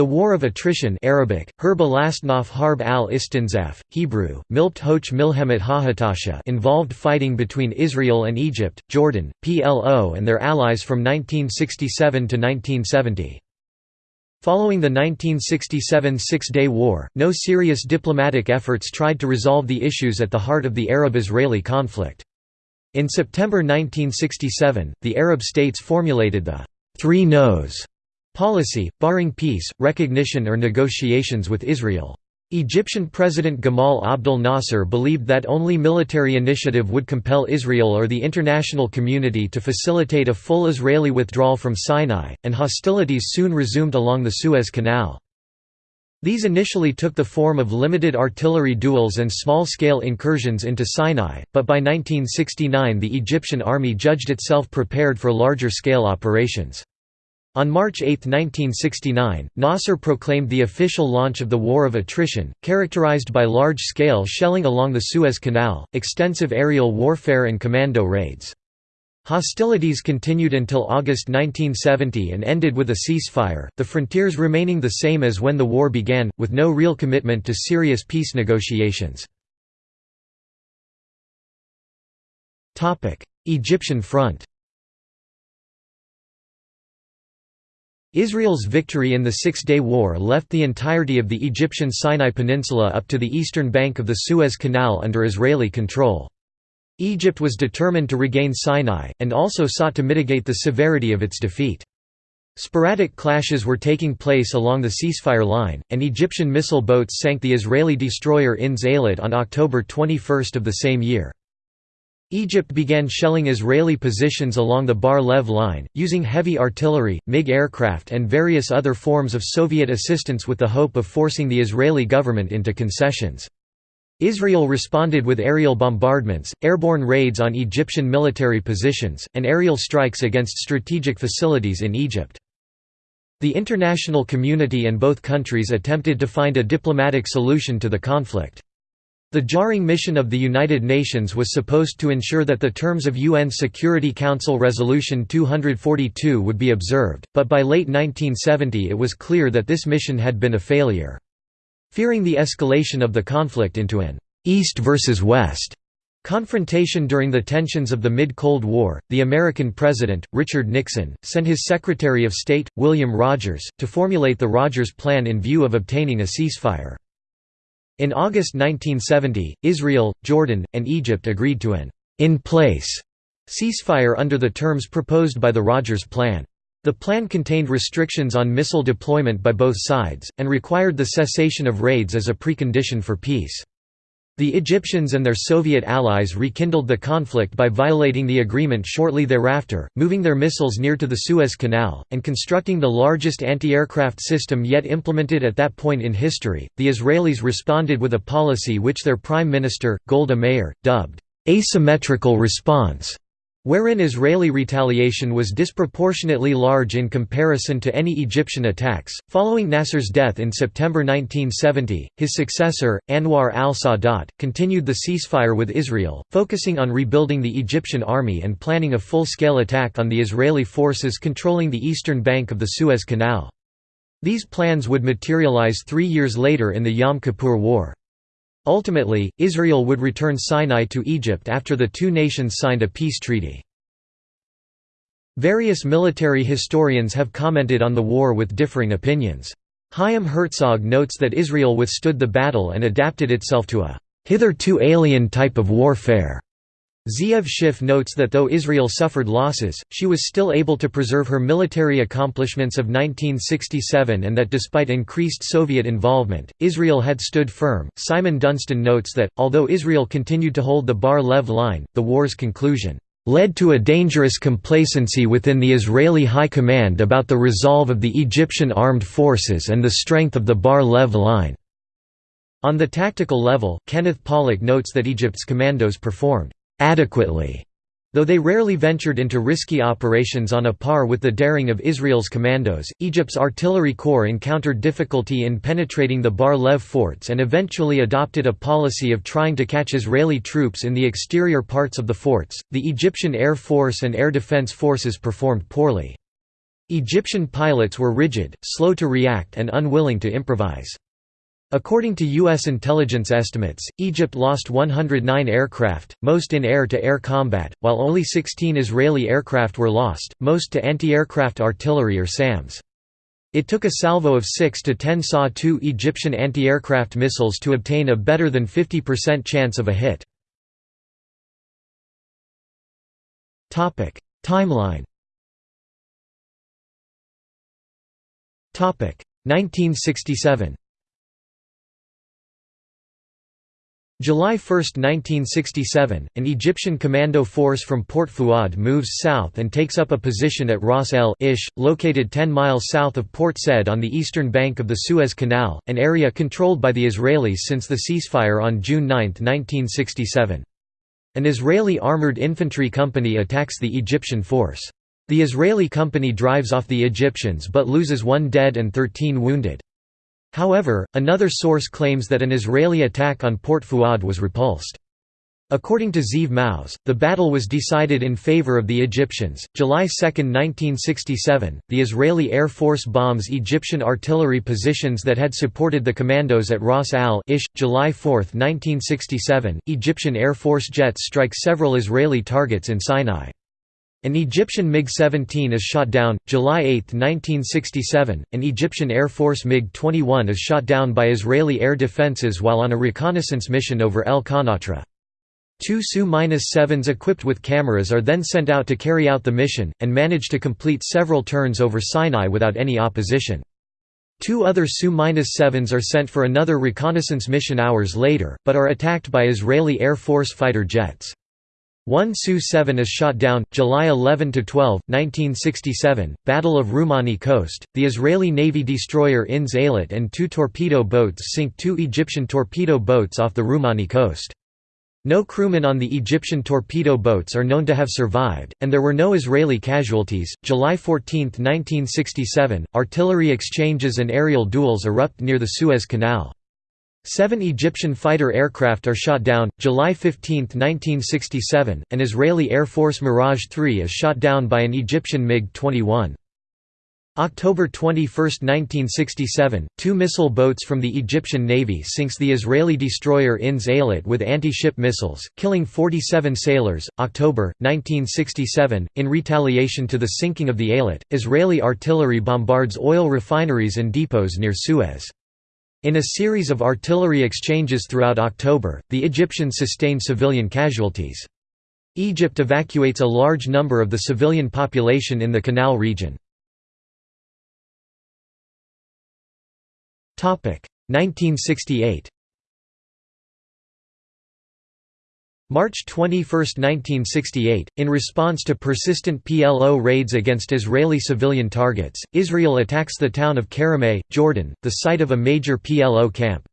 The War of Attrition Arabic, Harb al-Istinzaf, Hebrew, Milpt Hoch Milhemet Hahatasha involved fighting between Israel and Egypt, Jordan, PLO and their allies from 1967 to 1970. Following the 1967 Six-Day War, no serious diplomatic efforts tried to resolve the issues at the heart of the Arab-Israeli conflict. In September 1967, the Arab states formulated the Three No's policy, barring peace, recognition or negotiations with Israel. Egyptian President Gamal Abdel Nasser believed that only military initiative would compel Israel or the international community to facilitate a full Israeli withdrawal from Sinai, and hostilities soon resumed along the Suez Canal. These initially took the form of limited artillery duels and small-scale incursions into Sinai, but by 1969 the Egyptian army judged itself prepared for larger-scale operations. On March 8, 1969, Nasser proclaimed the official launch of the War of Attrition, characterized by large-scale shelling along the Suez Canal, extensive aerial warfare and commando raids. Hostilities continued until August 1970 and ended with a ceasefire, the frontiers remaining the same as when the war began, with no real commitment to serious peace negotiations. Egyptian front Israel's victory in the Six-Day War left the entirety of the Egyptian Sinai Peninsula up to the eastern bank of the Suez Canal under Israeli control. Egypt was determined to regain Sinai, and also sought to mitigate the severity of its defeat. Sporadic clashes were taking place along the ceasefire line, and Egyptian missile boats sank the Israeli destroyer INS Eilat on October 21 of the same year. Egypt began shelling Israeli positions along the Bar-Lev line, using heavy artillery, MiG aircraft and various other forms of Soviet assistance with the hope of forcing the Israeli government into concessions. Israel responded with aerial bombardments, airborne raids on Egyptian military positions, and aerial strikes against strategic facilities in Egypt. The international community and both countries attempted to find a diplomatic solution to the conflict. The Jarring mission of the United Nations was supposed to ensure that the terms of UN Security Council Resolution 242 would be observed, but by late 1970 it was clear that this mission had been a failure. Fearing the escalation of the conflict into an «East versus West» confrontation during the tensions of the mid-Cold War, the American president, Richard Nixon, sent his Secretary of State, William Rogers, to formulate the Rogers Plan in view of obtaining a ceasefire. In August 1970, Israel, Jordan, and Egypt agreed to an in-place ceasefire under the terms proposed by the Rogers Plan. The plan contained restrictions on missile deployment by both sides, and required the cessation of raids as a precondition for peace. The Egyptians and their Soviet allies rekindled the conflict by violating the agreement shortly thereafter, moving their missiles near to the Suez Canal, and constructing the largest anti-aircraft system yet implemented at that point in history. The Israelis responded with a policy which their Prime Minister, Golda Meir, dubbed asymmetrical response wherein Israeli retaliation was disproportionately large in comparison to any Egyptian attacks. Following Nasser's death in September 1970, his successor, Anwar al Sadat, continued the ceasefire with Israel, focusing on rebuilding the Egyptian army and planning a full scale attack on the Israeli forces controlling the eastern bank of the Suez Canal. These plans would materialize three years later in the Yom Kippur War. Ultimately, Israel would return Sinai to Egypt after the two nations signed a peace treaty. Various military historians have commented on the war with differing opinions. Chaim Herzog notes that Israel withstood the battle and adapted itself to a hitherto alien type of warfare. Zeev Schiff notes that though Israel suffered losses, she was still able to preserve her military accomplishments of 1967 and that despite increased Soviet involvement, Israel had stood firm. Simon Dunstan notes that, although Israel continued to hold the Bar Lev line, the war's conclusion led to a dangerous complacency within the Israeli High Command about the resolve of the Egyptian armed forces and the strength of the Bar Lev line. On the tactical level, Kenneth Pollack notes that Egypt's commandos performed adequately, though they rarely ventured into risky operations on a par with the daring of Israel's commandos. Egypt's artillery corps encountered difficulty in penetrating the Bar Lev forts and eventually adopted a policy of trying to catch Israeli troops in the exterior parts of the forts. The Egyptian Air Force and Air Defense Forces performed poorly. Egyptian pilots were rigid, slow to react and unwilling to improvise. According to U.S. intelligence estimates, Egypt lost 109 aircraft, most in air-to-air -air combat, while only 16 Israeli aircraft were lost, most to anti-aircraft artillery or SAMs. It took a salvo of 6 to 10 SA-2 Egyptian anti-aircraft missiles to obtain a better than 50% chance of a hit. Timeline 1967 July 1, 1967, an Egyptian commando force from Port Fuad moves south and takes up a position at Ras El Ish, located 10 miles south of Port Said on the eastern bank of the Suez Canal, an area controlled by the Israelis since the ceasefire on June 9, 1967. An Israeli armored infantry company attacks the Egyptian force. The Israeli company drives off the Egyptians but loses one dead and 13 wounded. However, another source claims that an Israeli attack on Port Fuad was repulsed. According to Zeev Maoz, the battle was decided in favor of the Egyptians. July 2, 1967, the Israeli Air Force bombs Egyptian artillery positions that had supported the commandos at Ras al Ish. July 4, 1967, Egyptian Air Force jets strike several Israeli targets in Sinai. An Egyptian MiG-17 is shot down. July 8, 1967, an Egyptian Air Force MiG-21 is shot down by Israeli air defenses while on a reconnaissance mission over El Qantara. Two Su-7s equipped with cameras are then sent out to carry out the mission, and manage to complete several turns over Sinai without any opposition. Two other Su-7s are sent for another reconnaissance mission hours later, but are attacked by Israeli Air Force fighter jets. One Su-7 is shot down, July 11–12, 1967, Battle of Rumani Coast, the Israeli Navy destroyer INS Eilat and two torpedo boats sink two Egyptian torpedo boats off the Rumani coast. No crewmen on the Egyptian torpedo boats are known to have survived, and there were no Israeli casualties. July 14, 1967, artillery exchanges and aerial duels erupt near the Suez Canal. Seven Egyptian fighter aircraft are shot down. July 15, 1967, an Israeli Air Force Mirage 3 is shot down by an Egyptian MiG-21. October 21, 1967, two missile boats from the Egyptian Navy sinks the Israeli destroyer INS Eilat with anti-ship missiles, killing 47 sailors. October 1967, in retaliation to the sinking of the Eilat, Israeli artillery bombards oil refineries and depots near Suez. In a series of artillery exchanges throughout October, the Egyptians sustained civilian casualties. Egypt evacuates a large number of the civilian population in the Canal region. 1968 March 21, 1968, in response to persistent PLO raids against Israeli civilian targets, Israel attacks the town of Karameh, Jordan, the site of a major PLO camp.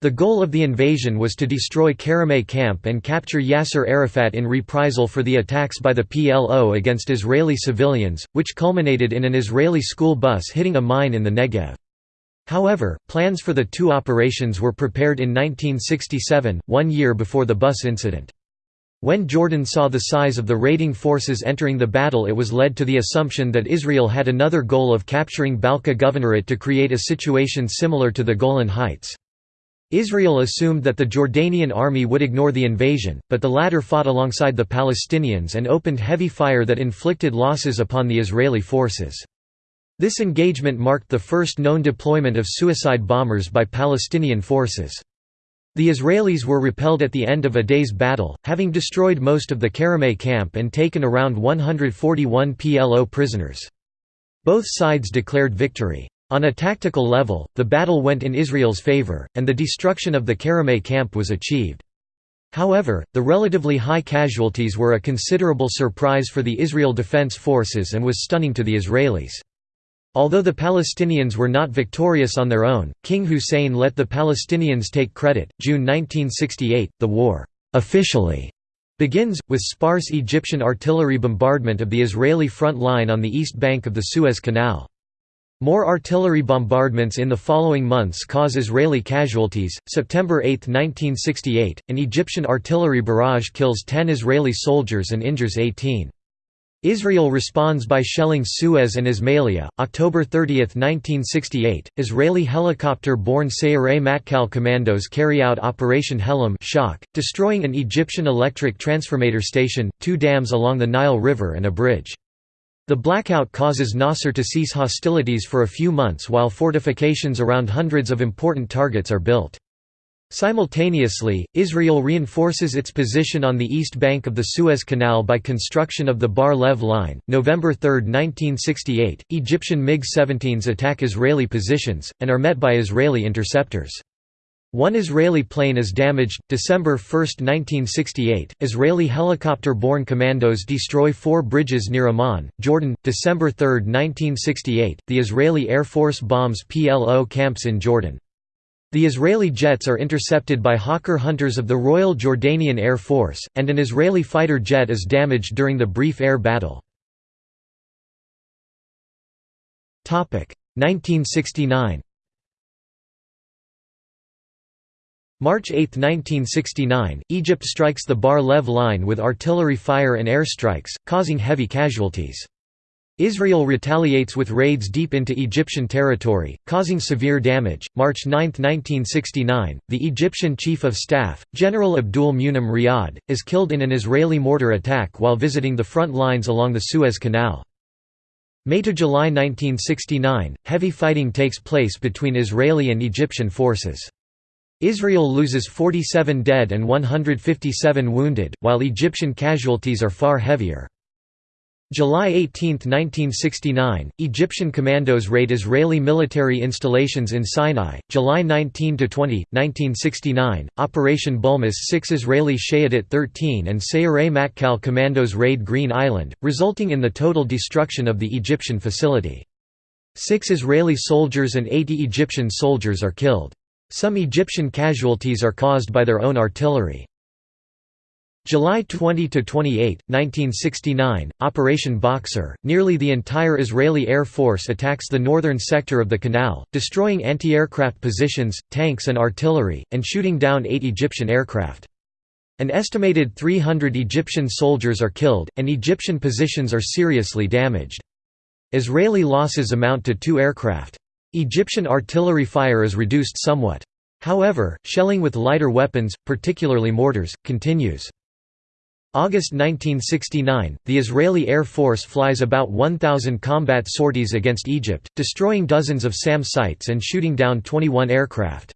The goal of the invasion was to destroy Karameh camp and capture Yasser Arafat in reprisal for the attacks by the PLO against Israeli civilians, which culminated in an Israeli school bus hitting a mine in the Negev. However, plans for the two operations were prepared in 1967, one year before the bus incident. When Jordan saw the size of the raiding forces entering the battle it was led to the assumption that Israel had another goal of capturing Balqa Governorate to create a situation similar to the Golan Heights. Israel assumed that the Jordanian army would ignore the invasion, but the latter fought alongside the Palestinians and opened heavy fire that inflicted losses upon the Israeli forces. This engagement marked the first known deployment of suicide bombers by Palestinian forces. The Israelis were repelled at the end of a day's battle, having destroyed most of the Karameh camp and taken around 141 PLO prisoners. Both sides declared victory. On a tactical level, the battle went in Israel's favor, and the destruction of the Karameh camp was achieved. However, the relatively high casualties were a considerable surprise for the Israel Defense Forces and was stunning to the Israelis. Although the Palestinians were not victorious on their own, King Hussein let the Palestinians take credit. June 1968, the war officially begins, with sparse Egyptian artillery bombardment of the Israeli front line on the east bank of the Suez Canal. More artillery bombardments in the following months cause Israeli casualties. September 8, 1968, an Egyptian artillery barrage kills 10 Israeli soldiers and injures 18. Israel responds by shelling Suez and Ismailia. October 30, 1968, Israeli helicopter-borne Sayeret Matkal commandos carry out Operation Helem shock, destroying an Egyptian electric transformator station, two dams along the Nile River and a bridge. The blackout causes Nasser to cease hostilities for a few months while fortifications around hundreds of important targets are built. Simultaneously, Israel reinforces its position on the east bank of the Suez Canal by construction of the Bar Lev Line. November 3, 1968, Egyptian MiG-17s attack Israeli positions, and are met by Israeli interceptors. One Israeli plane is damaged. December 1, 1968, Israeli helicopter-borne commandos destroy four bridges near Amman, Jordan. December 3, 1968, the Israeli Air Force bombs PLO camps in Jordan. The Israeli jets are intercepted by Hawker hunters of the Royal Jordanian Air Force, and an Israeli fighter jet is damaged during the brief air battle. 1969 March 8, 1969, Egypt strikes the Bar Lev line with artillery fire and airstrikes, causing heavy casualties. Israel retaliates with raids deep into Egyptian territory, causing severe damage. March 9, 1969, the Egyptian Chief of Staff, General Abdul Munim Riyad, is killed in an Israeli mortar attack while visiting the front lines along the Suez Canal. May to July 1969, heavy fighting takes place between Israeli and Egyptian forces. Israel loses 47 dead and 157 wounded, while Egyptian casualties are far heavier. July 18, 1969, Egyptian commandos raid Israeli military installations in Sinai. July 19 to 20, 1969, Operation Bulmus 6 Israeli Shayetet 13 and Sayeret Matkal commandos raid Green Island, resulting in the total destruction of the Egyptian facility. Six Israeli soldiers and 80 Egyptian soldiers are killed. Some Egyptian casualties are caused by their own artillery. July 20 to 28, 1969, Operation Boxer, nearly the entire Israeli Air Force attacks the northern sector of the canal, destroying anti-aircraft positions, tanks and artillery, and shooting down eight Egyptian aircraft. An estimated 300 Egyptian soldiers are killed, and Egyptian positions are seriously damaged. Israeli losses amount to two aircraft. Egyptian artillery fire is reduced somewhat. However, shelling with lighter weapons, particularly mortars, continues. August 1969, the Israeli Air Force flies about 1,000 combat sorties against Egypt, destroying dozens of SAM sites and shooting down 21 aircraft.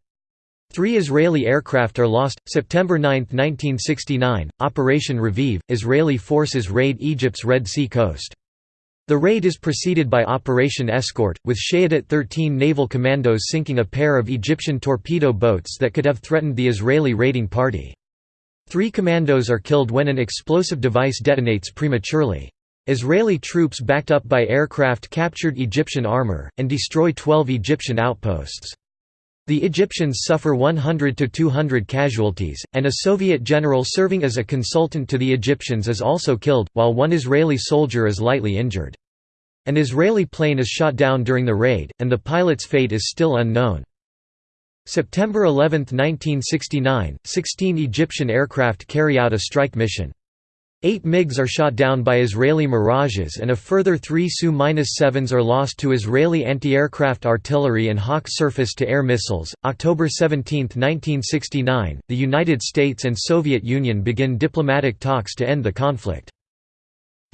Three Israeli aircraft are lost. September 9, 1969, Operation Raviv, Israeli forces raid Egypt's Red Sea coast. The raid is preceded by Operation Escort, with Shayetet 13 naval commandos sinking a pair of Egyptian torpedo boats that could have threatened the Israeli raiding party. Three commandos are killed when an explosive device detonates prematurely. Israeli troops backed up by aircraft captured Egyptian armor, and destroy 12 Egyptian outposts. The Egyptians suffer 100 to 200 casualties, and a Soviet general serving as a consultant to the Egyptians is also killed, while one Israeli soldier is lightly injured. An Israeli plane is shot down during the raid, and the pilot's fate is still unknown. September 11, 1969, 16 Egyptian aircraft carry out a strike mission. Eight MiGs are shot down by Israeli Mirages and a further three Su-7s are lost to Israeli anti-aircraft artillery and Hawk surface-to-air missiles. October 17, 1969, the United States and Soviet Union begin diplomatic talks to end the conflict.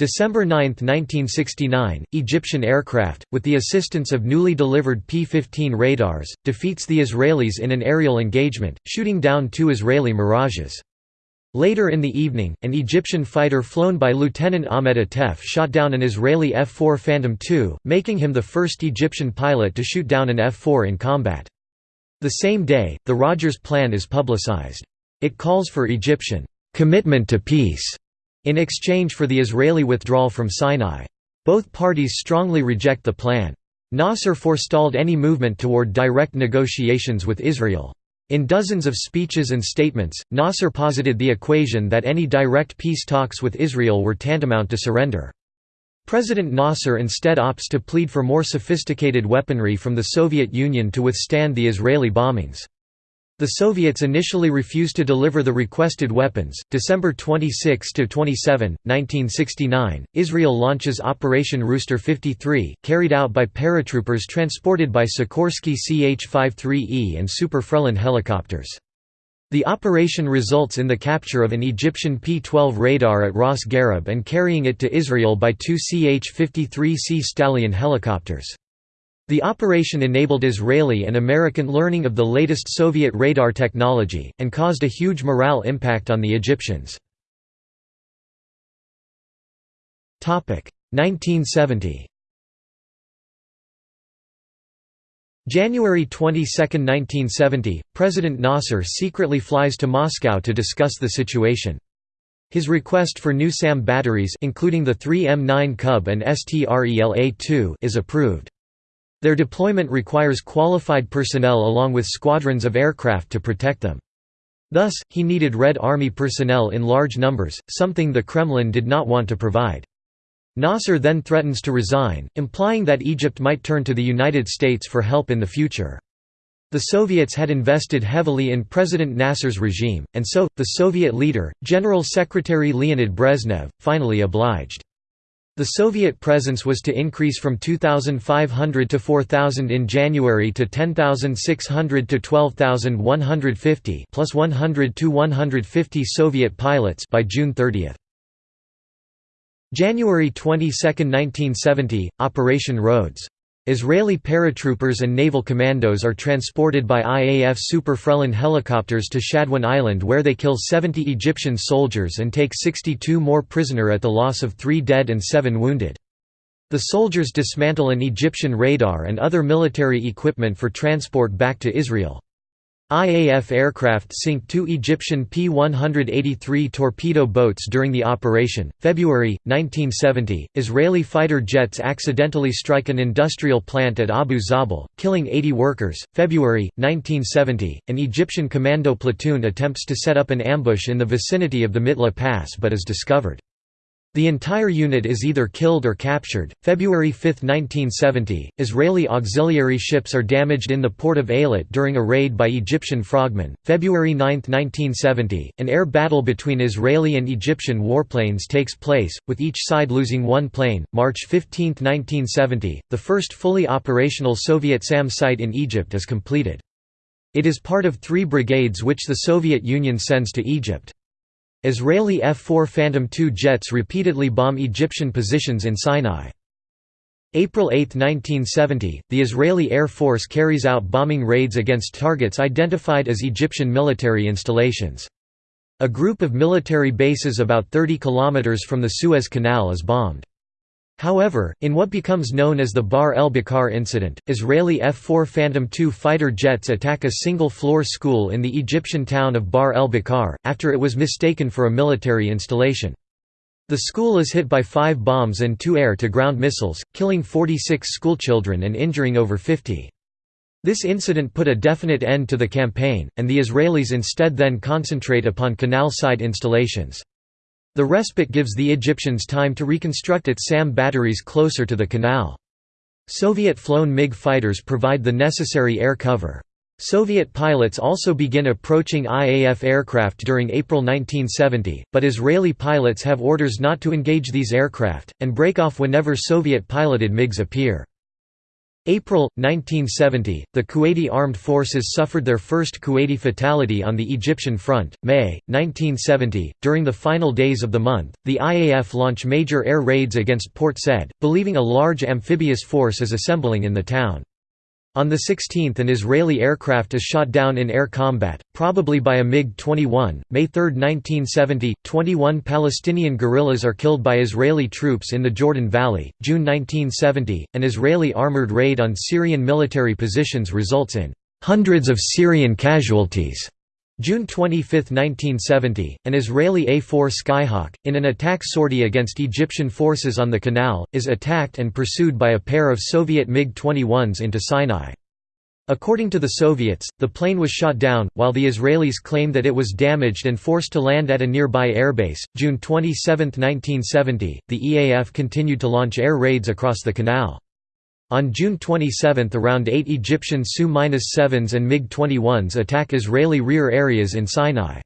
December 9, 1969, Egyptian aircraft, with the assistance of newly delivered P-15 radars, defeats the Israelis in an aerial engagement, shooting down two Israeli Mirages. Later in the evening, an Egyptian fighter flown by Lieutenant Ahmed Atef shot down an Israeli F-4 Phantom II, making him the first Egyptian pilot to shoot down an F-4 in combat. The same day, the Rogers Plan is publicized. It calls for Egyptian commitment to peace in exchange for the Israeli withdrawal from Sinai. Both parties strongly reject the plan. Nasser forestalled any movement toward direct negotiations with Israel. In dozens of speeches and statements, Nasser posited the equation that any direct peace talks with Israel were tantamount to surrender. President Nasser instead opts to plead for more sophisticated weaponry from the Soviet Union to withstand the Israeli bombings. The Soviets initially refused to deliver the requested weapons. December 26 to 27, 1969, Israel launches Operation Rooster 53, carried out by paratroopers transported by Sikorsky CH-53E and Super Frelon helicopters. The operation results in the capture of an Egyptian P-12 radar at Ras Gharib and carrying it to Israel by two CH-53C Stallion helicopters. The operation enabled Israeli and American learning of the latest Soviet radar technology, and caused a huge morale impact on the Egyptians. 1970 January 22, 1970, President Nasser secretly flies to Moscow to discuss the situation. His request for new SAM batteries including the 3 M9 Cub and STRELA-2 is approved. Their deployment requires qualified personnel along with squadrons of aircraft to protect them. Thus, he needed Red Army personnel in large numbers, something the Kremlin did not want to provide. Nasser then threatens to resign, implying that Egypt might turn to the United States for help in the future. The Soviets had invested heavily in President Nasser's regime, and so, the Soviet leader, General Secretary Leonid Brezhnev, finally obliged. The Soviet presence was to increase from 2,500 to 4,000 in January to 10,600 to 12,150 plus 100 to 150 Soviet pilots by June 30. January 22, 1970, Operation Rhodes Israeli paratroopers and naval commandos are transported by IAF Super Frelon helicopters to Shadwan Island where they kill 70 Egyptian soldiers and take 62 more prisoner at the loss of 3 dead and 7 wounded. The soldiers dismantle an Egyptian radar and other military equipment for transport back to Israel. IAF aircraft sink two Egyptian P-183 torpedo boats during the operation. February 1970, Israeli fighter jets accidentally strike an industrial plant at Abu Zabal, killing 80 workers. February 1970, an Egyptian commando platoon attempts to set up an ambush in the vicinity of the Mitla Pass but is discovered. The entire unit is either killed or captured. February 5, 1970, Israeli auxiliary ships are damaged in the port of Eilat during a raid by Egyptian frogmen. February 9, 1970, an air battle between Israeli and Egyptian warplanes takes place, with each side losing one plane. March 15, 1970, the first fully operational Soviet SAM site in Egypt is completed. It is part of three brigades which the Soviet Union sends to Egypt. Israeli F-4 Phantom II jets repeatedly bomb Egyptian positions in Sinai. April 8, 1970, the Israeli Air Force carries out bombing raids against targets identified as Egyptian military installations. A group of military bases about 30 kilometers from the Suez Canal is bombed. However, in what becomes known as the Bar el-Bakar incident, Israeli F-4 Phantom II fighter jets attack a single-floor school in the Egyptian town of Bar el-Bakar, after it was mistaken for a military installation. The school is hit by five bombs and two air-to-ground missiles, killing 46 schoolchildren and injuring over 50. This incident put a definite end to the campaign, and the Israelis instead then concentrate upon canal-side installations. The respite gives the Egyptians time to reconstruct its SAM batteries closer to the canal. Soviet-flown MiG fighters provide the necessary air cover. Soviet pilots also begin approaching IAF aircraft during April 1970, but Israeli pilots have orders not to engage these aircraft, and break off whenever Soviet-piloted MiGs appear. April, 1970, the Kuwaiti armed forces suffered their first Kuwaiti fatality on the Egyptian front. May, 1970, during the final days of the month, the IAF launch major air raids against Port Said, believing a large amphibious force is assembling in the town. On the 16th an Israeli aircraft is shot down in air combat, probably by a MiG-21. May 3, 1970, 21 Palestinian guerrillas are killed by Israeli troops in the Jordan Valley. June 1970, an Israeli armored raid on Syrian military positions results in hundreds of Syrian casualties. June 25, 1970, an Israeli A-4 Skyhawk, in an attack sortie against Egyptian forces on the canal, is attacked and pursued by a pair of Soviet MiG-21s into Sinai. According to the Soviets, the plane was shot down, while the Israelis claim that it was damaged and forced to land at a nearby airbase. June 27, 1970, the EAF continued to launch air raids across the canal. On June 27 around 8 Egyptian Su-7s and MiG-21s attack Israeli rear areas in Sinai.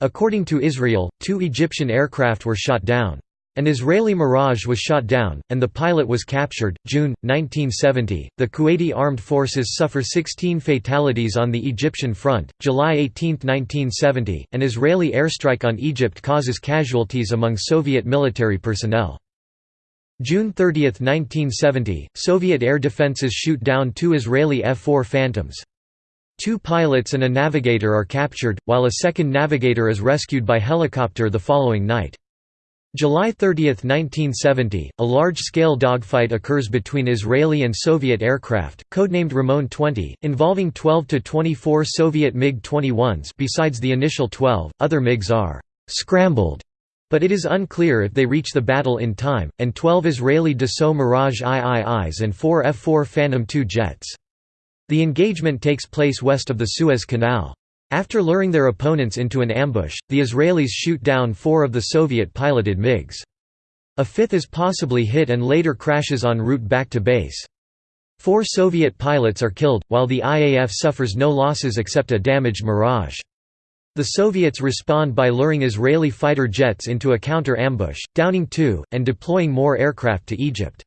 According to Israel, two Egyptian aircraft were shot down. An Israeli Mirage was shot down, and the pilot was captured. June 1970, the Kuwaiti armed forces suffer 16 fatalities on the Egyptian front. July 18, 1970, an Israeli airstrike on Egypt causes casualties among Soviet military personnel. June 30, 1970, Soviet air defenses shoot down two Israeli F-4 Phantoms. Two pilots and a navigator are captured, while a second navigator is rescued by helicopter the following night. July 30, 1970, a large-scale dogfight occurs between Israeli and Soviet aircraft, codenamed Rimon 20, involving 12 to 24 Soviet MiG-21s besides the initial 12, other MiGs are «scrambled», but it is unclear if they reach the battle in time, and 12 Israeli Dassault Mirage IIIs and 4 F-4 Phantom II jets. The engagement takes place west of the Suez Canal. After luring their opponents into an ambush, the Israelis shoot down four of the Soviet-piloted MiGs. A fifth is possibly hit and later crashes en route back to base. Four Soviet pilots are killed, while the IAF suffers no losses except a damaged Mirage. The Soviets respond by luring Israeli fighter jets into a counter-ambush, downing two, and deploying more aircraft to Egypt.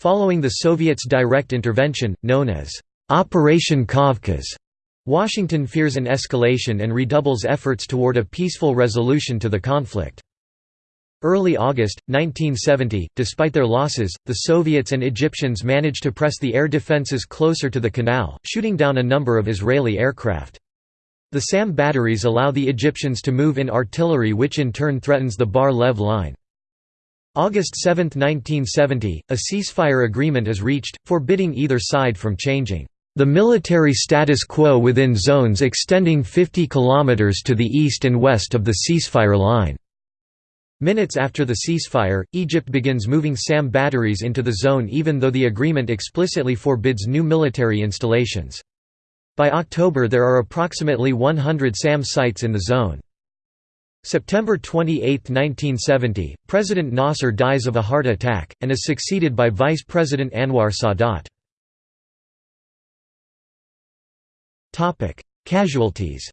Following the Soviets' direct intervention, known as Operation Kavkaz, Washington fears an escalation and redoubles efforts toward a peaceful resolution to the conflict. Early August, 1970, despite their losses, the Soviets and Egyptians managed to press the air defenses closer to the canal, shooting down a number of Israeli aircraft. The SAM batteries allow the Egyptians to move in artillery which in turn threatens the Bar-Lev line. August 7, 1970, a ceasefire agreement is reached, forbidding either side from changing the military status quo within zones extending 50 km to the east and west of the ceasefire line. Minutes after the ceasefire, Egypt begins moving SAM batteries into the zone even though the agreement explicitly forbids new military installations. By October there are approximately 100 SAM sites in the zone. September 28, 1970, President Nasser dies of a heart attack, and is succeeded by Vice President Anwar Sadat. Casualties.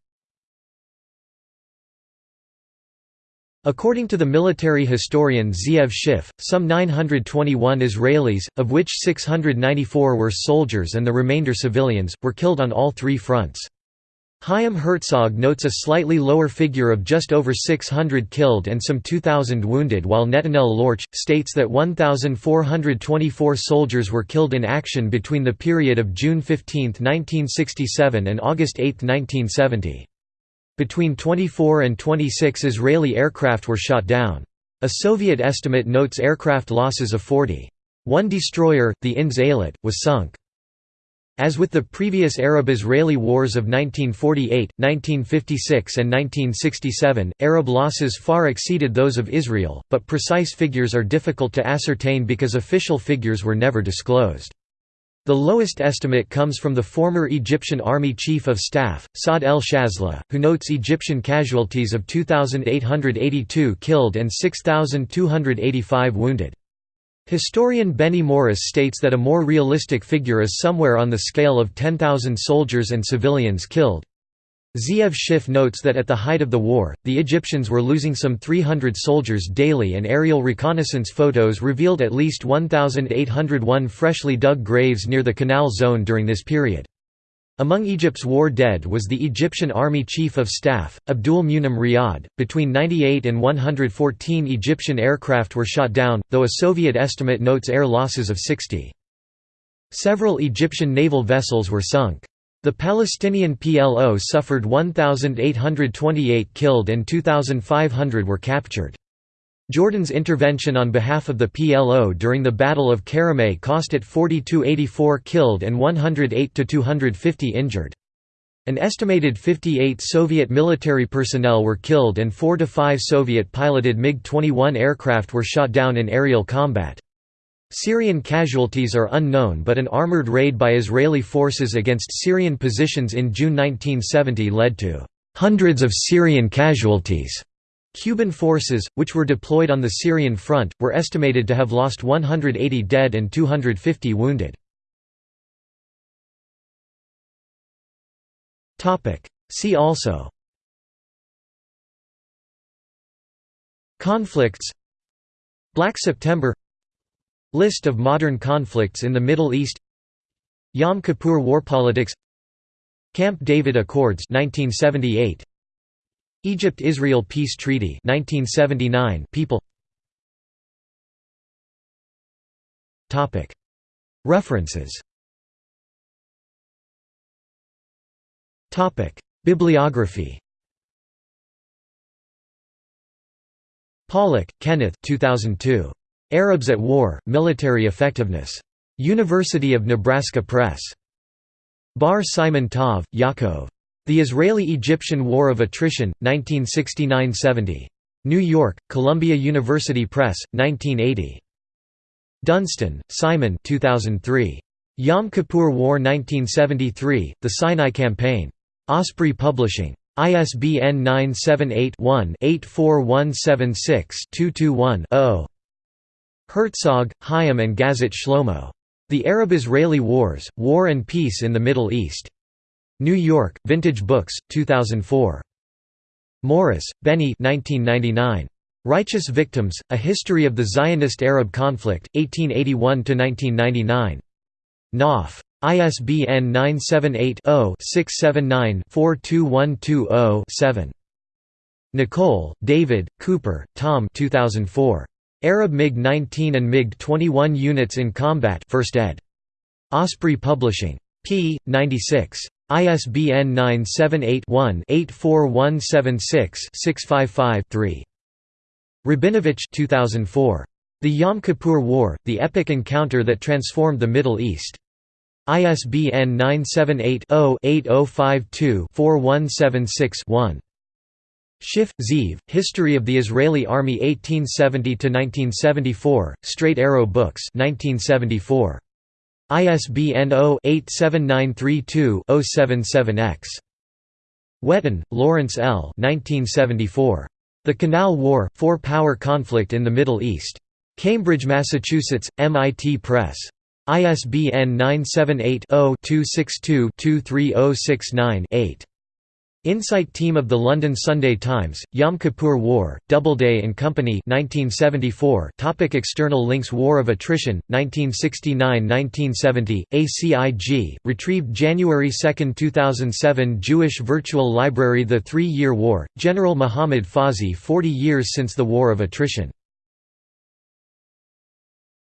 According to the military historian Zeev Schiff, some 921 Israelis, of which 694 were soldiers and the remainder civilians, were killed on all three fronts. Chaim Herzog notes a slightly lower figure of just over 600 killed and some 2,000 wounded while Netanel Lorch, states that 1,424 soldiers were killed in action between the period of June 15, 1967 and August 8, 1970. Between 24 and 26 Israeli aircraft were shot down. A Soviet estimate notes aircraft losses of 40. One destroyer, the INS Eilat, was sunk. As with the previous Arab-Israeli wars of 1948, 1956 and 1967, Arab losses far exceeded those of Israel, but precise figures are difficult to ascertain because official figures were never disclosed. The lowest estimate comes from the former Egyptian Army Chief of Staff, Saad el-Shazly, who notes Egyptian casualties of 2,882 killed and 6,285 wounded. Historian Benny Morris states that a more realistic figure is somewhere on the scale of 10,000 soldiers and civilians killed. Zeev Schiff notes that at the height of the war, the Egyptians were losing some 300 soldiers daily and aerial reconnaissance photos revealed at least 1,801 freshly dug graves near the canal zone during this period. Among Egypt's war dead was the Egyptian Army Chief of Staff, Abdul Munim Riyad. Between 98 and 114 Egyptian aircraft were shot down, though a Soviet estimate notes air losses of 60. Several Egyptian naval vessels were sunk. The Palestinian PLO suffered 1,828 killed and 2,500 were captured. Jordan's intervention on behalf of the PLO during the Battle of Karameh cost it 4284 killed and 108–250 injured. An estimated 58 Soviet military personnel were killed and 4 to 5 Soviet-piloted MiG-21 aircraft were shot down in aerial combat. Syrian casualties are unknown but an armored raid by Israeli forces against Syrian positions in June 1970 led to hundreds of Syrian casualties. Cuban forces, which were deployed on the Syrian front, were estimated to have lost 180 dead and 250 wounded. See also Conflicts Black September List of modern conflicts in the Middle East. Yom Kippur War politics. Camp David Accords 1978 Egypt-Israel Peace Treaty 1979 People. Topic. References. Topic. Bibliography. Pollack, Kenneth 2002 Arabs at War, Military Effectiveness. University of Nebraska Press. Bar-Siman-Tov, Yaakov. The Israeli–Egyptian War of Attrition, 1969–70. New York, Columbia University Press, 1980. Dunstan, Simon 2003. Yom Kippur War 1973, The Sinai Campaign. Osprey Publishing. ISBN 978 one 84176 221 0 Herzog, Chaim and Gazit Shlomo. The Arab–Israeli Wars, War and Peace in the Middle East. New York, Vintage Books, 2004. Morris, Benny 1999. Righteous Victims, A History of the Zionist-Arab Conflict, 1881–1999. Knopf. ISBN 978 0 679 42120 7. Nicolle, David, Cooper, Tom 2004. Arab MiG-19 and MiG-21 units in combat 1st ed. Osprey Publishing. p. 96. ISBN 978-1-84176-655-3. Rabinovich 2004. The Yom Kippur War, the epic encounter that transformed the Middle East. ISBN 978 0 8052 4176 Schiff, Zeev, History of the Israeli Army 1870–1974, Straight Arrow Books 1974. ISBN 0-87932-077-X. Whetten, Lawrence L. 1974. The Canal War – Four-Power Conflict in the Middle East. Cambridge, Massachusetts, MIT Press. ISBN 978 0 262 23069 8. Insight Team of the London Sunday Times, Yom Kippur War, Doubleday and Company 1974 Topic External links War of Attrition, 1969–1970, ACIG, retrieved January 2, 2007 Jewish Virtual Library The Three-Year War, General Muhammad Fawzi 40 years since the War of Attrition